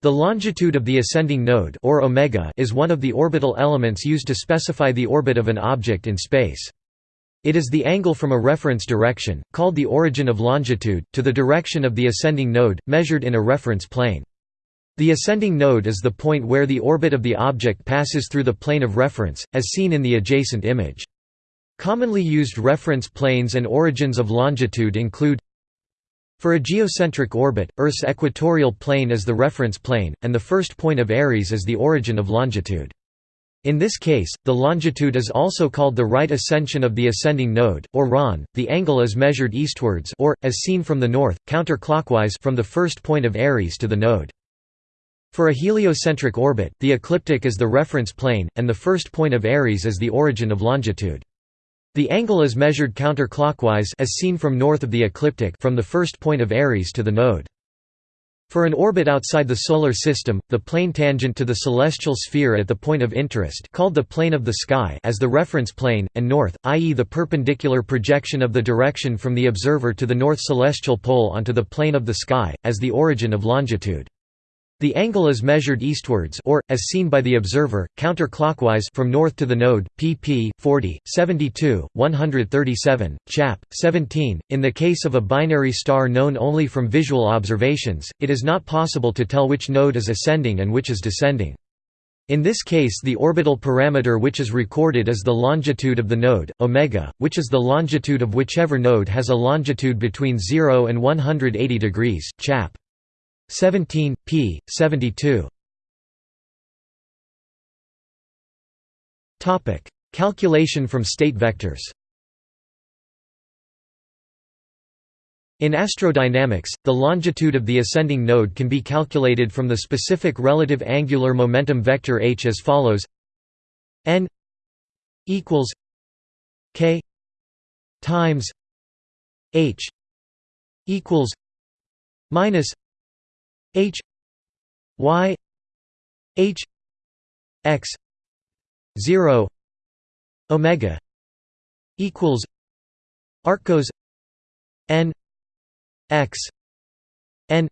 The longitude of the ascending node or omega is one of the orbital elements used to specify the orbit of an object in space. It is the angle from a reference direction, called the origin of longitude, to the direction of the ascending node, measured in a reference plane. The ascending node is the point where the orbit of the object passes through the plane of reference, as seen in the adjacent image. Commonly used reference planes and origins of longitude include for a geocentric orbit, Earth's equatorial plane is the reference plane, and the first point of Aries is the origin of longitude. In this case, the longitude is also called the right ascension of the ascending node, or RAN. The angle is measured eastwards or, as seen from the north, counterclockwise from the first point of Aries to the node. For a heliocentric orbit, the ecliptic is the reference plane, and the first point of Aries is the origin of longitude. The angle is measured counterclockwise as seen from north of the ecliptic from the first point of Aries to the node. For an orbit outside the Solar System, the plane tangent to the celestial sphere at the point of interest called the plane of the sky as the reference plane, and north, i.e. the perpendicular projection of the direction from the observer to the north celestial pole onto the plane of the sky, as the origin of longitude. The angle is measured eastwards or, as seen by the observer, counterclockwise from north to the node, pp. 40, 72, 137, chap. 17. In the case of a binary star known only from visual observations, it is not possible to tell which node is ascending and which is descending. In this case the orbital parameter which is recorded is the longitude of the node, omega, which is the longitude of whichever node has a longitude between 0 and 180 degrees, chap. 17, p. 72. Calculation from state vectors In astrodynamics, the longitude of the ascending node can be calculated from the specific relative angular momentum vector h as follows n equals k times h equals minus H Y H X zero Omega equals Arccos N X N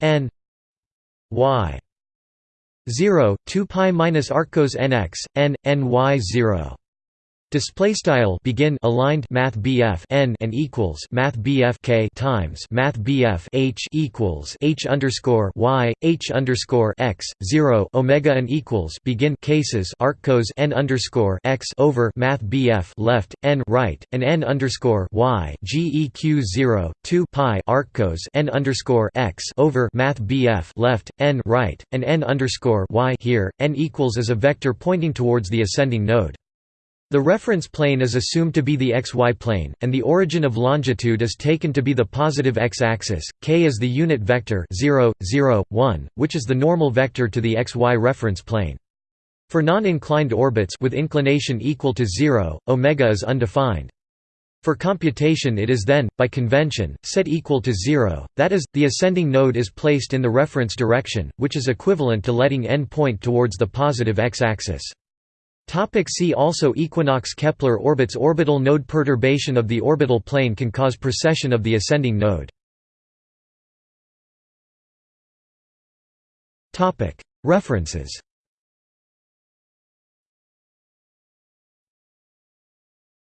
N Y zero two pi minus Arccos NX N N Y zero Display style begin aligned Math BF n and equals Math BF K times Math BF H equals H underscore Y H underscore X zero Omega and equals begin cases arccos n underscore X over Math BF left n right and n underscore Y GEQ zero two pi arccos n underscore X over Math BF left n right and n underscore Y here n equals is a vector pointing towards the ascending node. The reference plane is assumed to be the xy plane, and the origin of longitude is taken to be the positive x-axis. K is the unit vector 0, 0, 1, which is the normal vector to the xy reference plane. For non-inclined orbits with inclination equal to 0, omega is undefined. For computation it is then, by convention, set equal to 0, that is, the ascending node is placed in the reference direction, which is equivalent to letting n point towards the positive x-axis. Topic see also Equinox Kepler orbits Orbital node perturbation of the orbital plane can cause precession of the ascending node. References